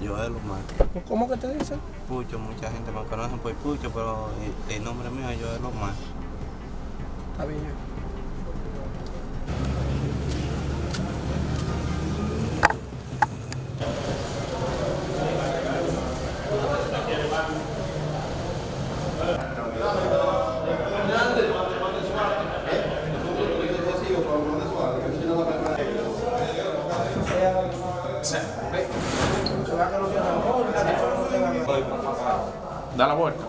Joel Omar. ¿Cómo que te dicen? Pucho, mucha gente me conoce por Pucho, pero el, el nombre mío es Joel Omar. Está bien. Da la vuelta.